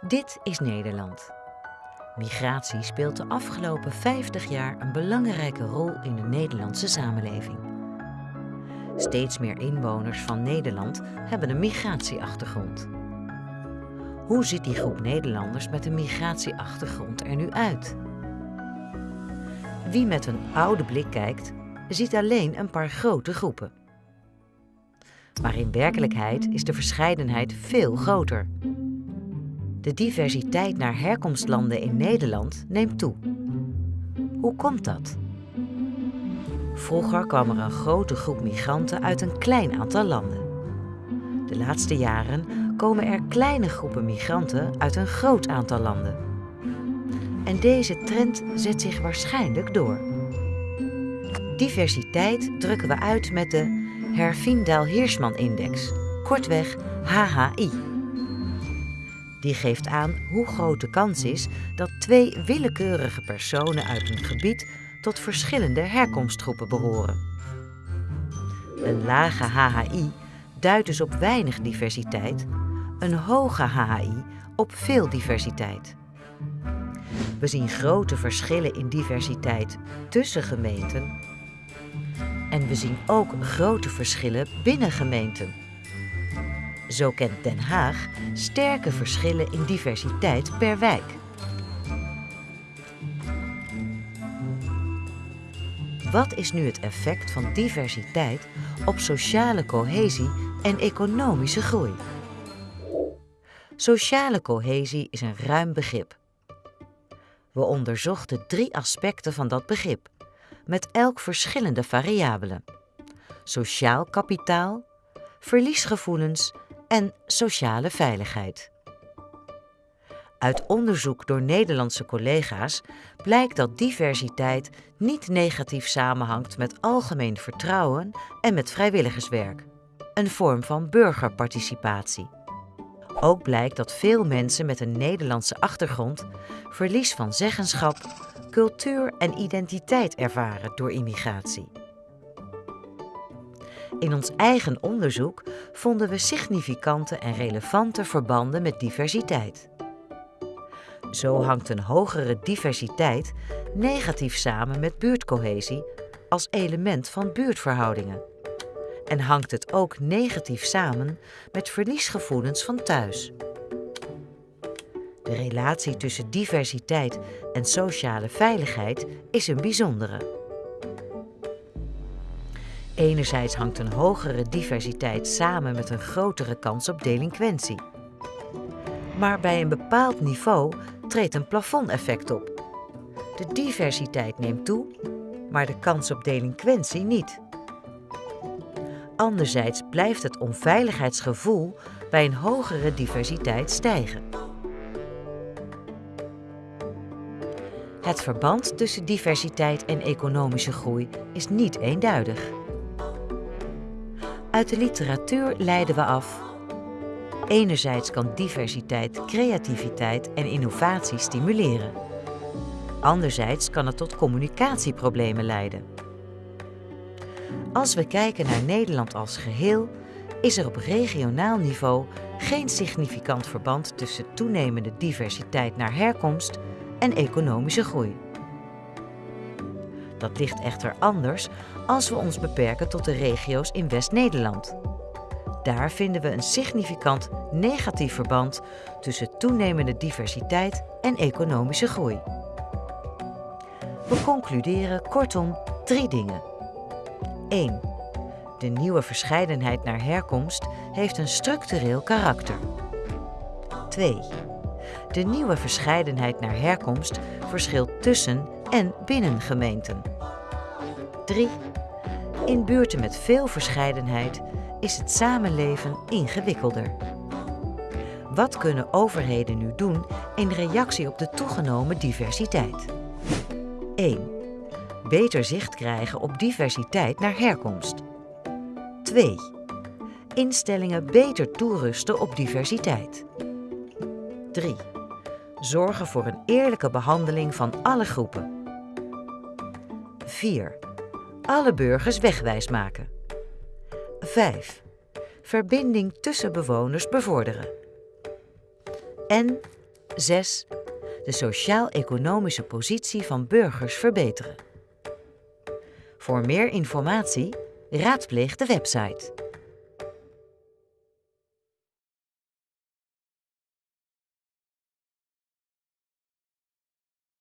Dit is Nederland. Migratie speelt de afgelopen 50 jaar een belangrijke rol in de Nederlandse samenleving. Steeds meer inwoners van Nederland hebben een migratieachtergrond. Hoe ziet die groep Nederlanders met een migratieachtergrond er nu uit? Wie met een oude blik kijkt, ziet alleen een paar grote groepen. Maar in werkelijkheid is de verscheidenheid veel groter. De diversiteit naar herkomstlanden in Nederland neemt toe. Hoe komt dat? Vroeger kwam er een grote groep migranten uit een klein aantal landen. De laatste jaren komen er kleine groepen migranten uit een groot aantal landen. En deze trend zet zich waarschijnlijk door. Diversiteit drukken we uit met de Herfindahl-Hirschman-index, kortweg HHI. Die geeft aan hoe groot de kans is dat twee willekeurige personen uit een gebied tot verschillende herkomstgroepen behoren. Een lage HHI duidt dus op weinig diversiteit, een hoge HHI op veel diversiteit. We zien grote verschillen in diversiteit tussen gemeenten en we zien ook grote verschillen binnen gemeenten. Zo kent Den Haag sterke verschillen in diversiteit per wijk. Wat is nu het effect van diversiteit op sociale cohesie en economische groei? Sociale cohesie is een ruim begrip. We onderzochten drie aspecten van dat begrip, met elk verschillende variabelen: sociaal kapitaal, verliesgevoelens en sociale veiligheid. Uit onderzoek door Nederlandse collega's blijkt dat diversiteit niet negatief samenhangt met algemeen vertrouwen en met vrijwilligerswerk, een vorm van burgerparticipatie. Ook blijkt dat veel mensen met een Nederlandse achtergrond verlies van zeggenschap, cultuur en identiteit ervaren door immigratie. In ons eigen onderzoek vonden we significante en relevante verbanden met diversiteit. Zo hangt een hogere diversiteit negatief samen met buurtcohesie als element van buurtverhoudingen. En hangt het ook negatief samen met verliesgevoelens van thuis. De relatie tussen diversiteit en sociale veiligheid is een bijzondere. Enerzijds hangt een hogere diversiteit samen met een grotere kans op delinquentie. Maar bij een bepaald niveau treedt een plafondeffect op. De diversiteit neemt toe, maar de kans op delinquentie niet. Anderzijds blijft het onveiligheidsgevoel bij een hogere diversiteit stijgen. Het verband tussen diversiteit en economische groei is niet eenduidig. Uit de literatuur leiden we af. Enerzijds kan diversiteit creativiteit en innovatie stimuleren. Anderzijds kan het tot communicatieproblemen leiden. Als we kijken naar Nederland als geheel, is er op regionaal niveau geen significant verband tussen toenemende diversiteit naar herkomst en economische groei. Dat ligt echter anders als we ons beperken tot de regio's in West-Nederland. Daar vinden we een significant negatief verband tussen toenemende diversiteit en economische groei. We concluderen kortom drie dingen. 1. De nieuwe verscheidenheid naar herkomst heeft een structureel karakter. 2. De nieuwe verscheidenheid naar herkomst verschilt tussen en binnen gemeenten. 3. In buurten met veel verscheidenheid is het samenleven ingewikkelder. Wat kunnen overheden nu doen in reactie op de toegenomen diversiteit? 1. Beter zicht krijgen op diversiteit naar herkomst. 2. Instellingen beter toerusten op diversiteit. 3. Zorgen voor een eerlijke behandeling van alle groepen. 4. Alle burgers wegwijs maken. 5. Verbinding tussen bewoners bevorderen. En 6. De sociaal-economische positie van burgers verbeteren. Voor meer informatie raadpleeg de website